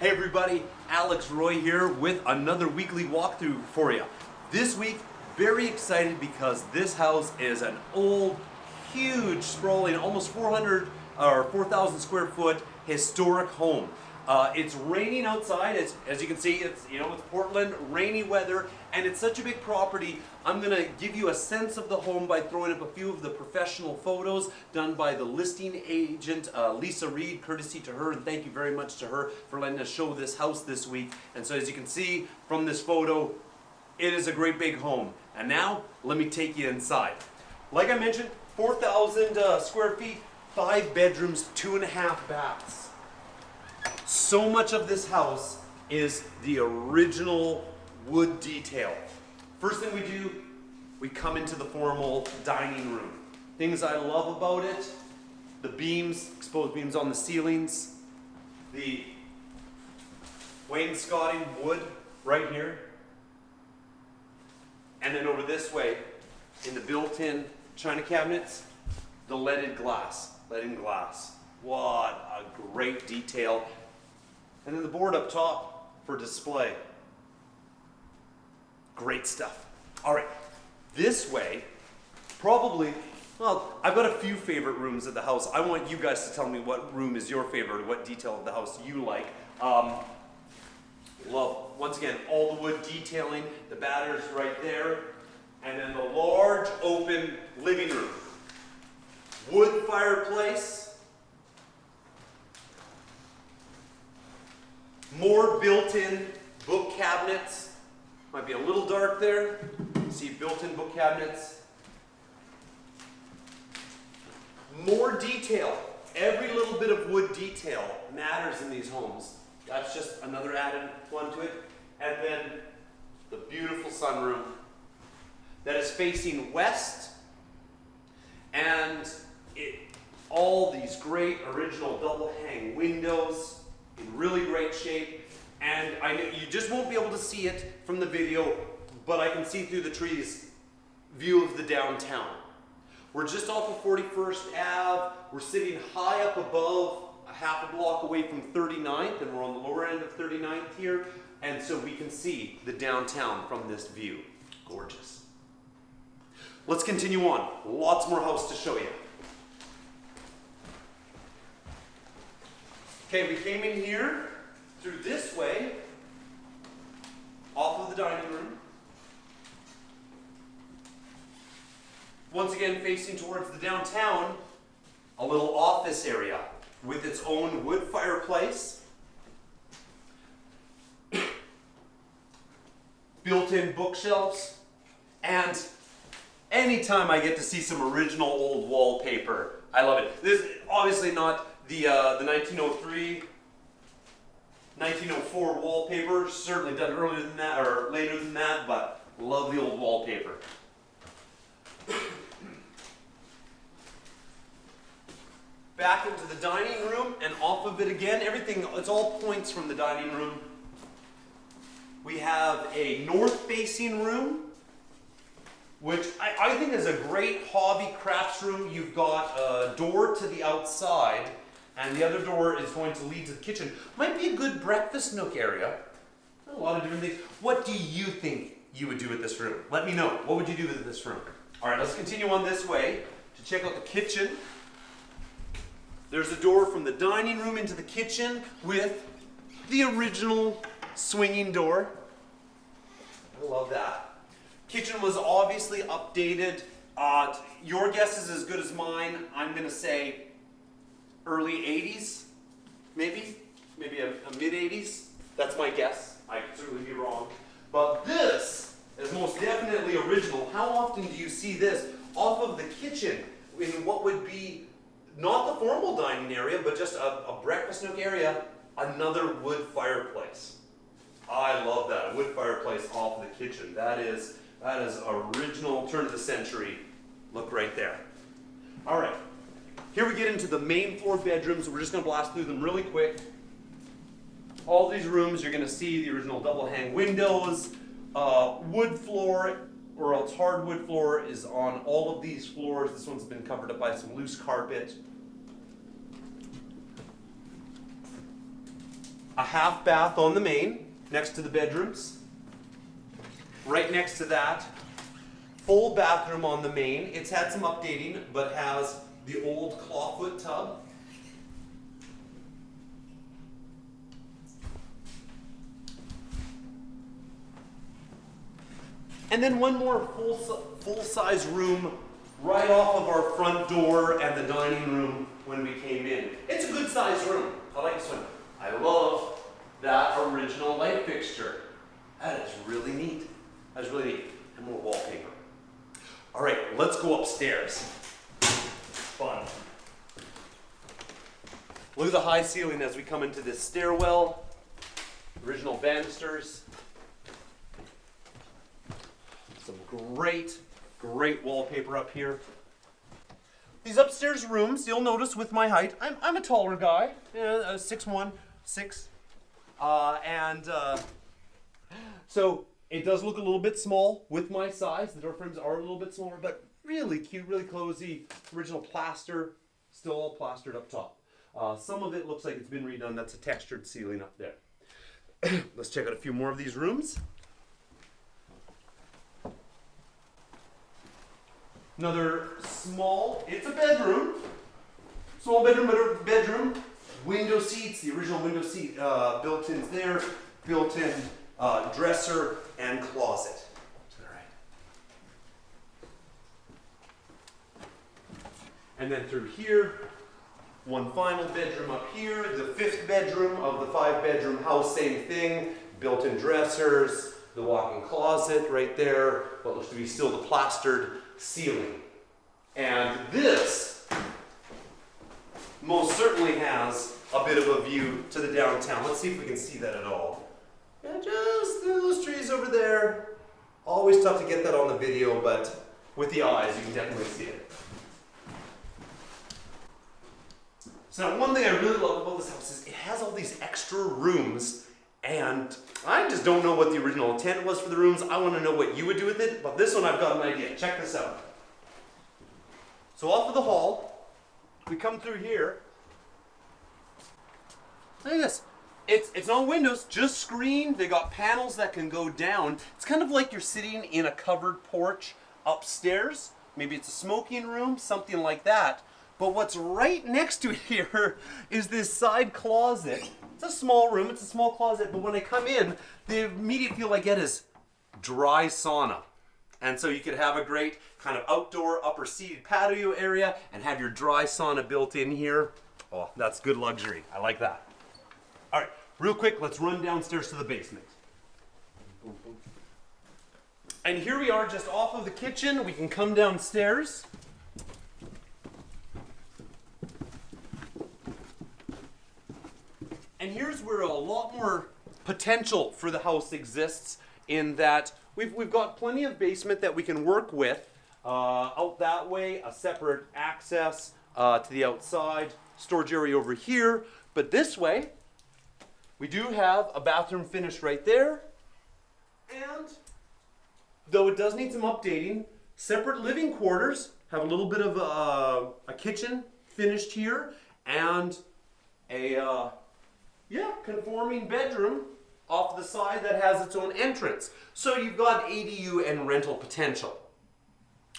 Hey everybody, Alex Roy here with another weekly walkthrough for you. This week, very excited because this house is an old, huge, sprawling, almost 400 or 4,000 square foot historic home. Uh, it's raining outside, as, as you can see, it's, you know, it's Portland, rainy weather, and it's such a big property. I'm gonna give you a sense of the home by throwing up a few of the professional photos done by the listing agent, uh, Lisa Reed, courtesy to her, and thank you very much to her for letting us show this house this week. And so as you can see from this photo, it is a great big home. And now, let me take you inside. Like I mentioned, 4,000 uh, square feet, five bedrooms, two and a half baths. So much of this house is the original wood detail. First thing we do, we come into the formal dining room. Things I love about it, the beams, exposed beams on the ceilings, the wainscoting wood right here. And then over this way, in the built-in china cabinets, the leaded glass, leaded glass. What a great detail and then the board up top for display. Great stuff. All right, this way, probably, well, I've got a few favorite rooms of the house. I want you guys to tell me what room is your favorite, what detail of the house you like. Um, love, once again, all the wood detailing, the batters right there, and then the large open living room. Wood fireplace, More built-in book cabinets. Might be a little dark there. See built-in book cabinets. More detail. Every little bit of wood detail matters in these homes. That's just another added one to it. And then the beautiful sunroom that is facing west and it, all these great original double hang windows in really great shape. And I know you just won't be able to see it from the video, but I can see through the trees view of the downtown. We're just off of 41st Ave. We're sitting high up above, a half a block away from 39th, and we're on the lower end of 39th here. And so we can see the downtown from this view. Gorgeous. Let's continue on. Lots more house to show you. Okay, we came in here through this way, off of the dining room. Once again, facing towards the downtown, a little office area with its own wood fireplace. Built-in bookshelves. And anytime I get to see some original old wallpaper, I love it. This is obviously not the, uh, the 1903, 1904 wallpaper, certainly done earlier than that, or later than that, but love the old wallpaper. Back into the dining room and off of it again. Everything, it's all points from the dining room. We have a north-facing room which I, I, think is a great hobby crafts room. You've got a door to the outside and the other door is going to lead to the kitchen. Might be a good breakfast nook area. A lot of different things. What do you think you would do with this room? Let me know. What would you do with this room? All right, let's continue on this way to check out the kitchen. There's a door from the dining room into the kitchen with the original swinging door. I love that. Kitchen was obviously updated. Uh, your guess is as good as mine. I'm to say early 80s, maybe, maybe a, a mid 80s. That's my guess. I could certainly be wrong. But this is most definitely original. How often do you see this off of the kitchen in what would be not the formal dining area, but just a, a breakfast nook area, another wood fireplace. I love that, a wood fireplace off the kitchen. That is, that is original turn of the century look right there. All right, here we get into the main floor bedrooms. We're just going to blast through them really quick. All these rooms, you're going to see the original double hang windows, uh, wood floor, or else hardwood floor is on all of these floors. This one's been covered up by some loose carpet. a half bath on the main next to the bedrooms. Right next to that, full bathroom on the main. It's had some updating, but has the old clawfoot tub. And then one more full, full size room right off of our front door and the dining room when we came in. It's a good sized room. I like this one. I love that original light fixture. That is really neat. That's really neat. And more wallpaper. All right, let's go upstairs. Look at the high ceiling as we come into this stairwell. Original banisters. Some great, great wallpaper up here. These upstairs rooms, you'll notice with my height, I'm, I'm a taller guy, uh, six one, six, uh, and uh, so it does look a little bit small with my size. The door frames are a little bit smaller, but really cute, really cozy. Original plaster, still all plastered up top. Uh, some of it looks like it's been redone. That's a textured ceiling up there. Let's check out a few more of these rooms. Another small, it's a bedroom. Small bedroom, bedroom. Window seats, the original window seat uh, built-ins there. Built-in uh, dresser and closet to the right. And then through here, one final bedroom up here, the fifth bedroom of the five bedroom house, same thing, built-in dressers, the walk-in closet right there, what looks to be still the plastered ceiling. And this most certainly has a bit of a view to the downtown. Let's see if we can see that at all. And just those trees over there. Always tough to get that on the video, but with the eyes, you can definitely see it. So now one thing I really love about this house is it has all these extra rooms and I just don't know what the original intent was for the rooms. I want to know what you would do with it, but this one I've got an idea. Check this out. So off of the hall, we come through here. Look at this. It's, it's not windows, just screen. They got panels that can go down. It's kind of like you're sitting in a covered porch upstairs. Maybe it's a smoking room, something like that. But what's right next to here is this side closet. It's a small room, it's a small closet, but when I come in, the immediate feel I get is dry sauna. And so you could have a great kind of outdoor upper seated patio area and have your dry sauna built in here. Oh, that's good luxury. I like that. All right, real quick, let's run downstairs to the basement. And here we are just off of the kitchen. We can come downstairs. And here's where a lot more potential for the house exists in that we've, we've got plenty of basement that we can work with. Uh, out that way, a separate access uh, to the outside, storage area over here. But this way, we do have a bathroom finished right there. And though it does need some updating, separate living quarters have a little bit of a, a kitchen finished here and a uh, yeah conforming bedroom off the side that has its own entrance. So you've got ADU and rental potential.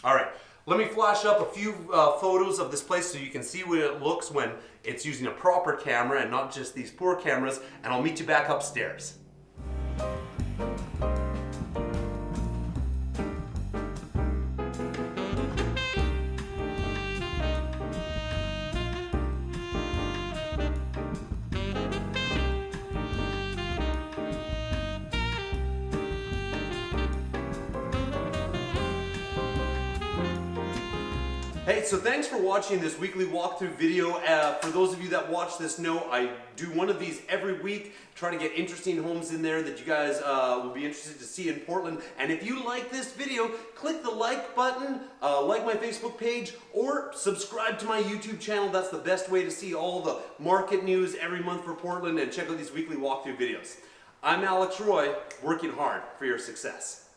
All right, let me flash up a few uh, photos of this place so you can see what it looks when it's using a proper camera and not just these poor cameras, and I'll meet you back upstairs. So thanks for watching this weekly walkthrough video. Uh, for those of you that watch this know I do one of these every week, try to get interesting homes in there that you guys uh, will be interested to see in Portland. And if you like this video, click the like button, uh, like my Facebook page, or subscribe to my YouTube channel. That's the best way to see all the market news every month for Portland and check out these weekly walkthrough videos. I'm Alex Roy, working hard for your success.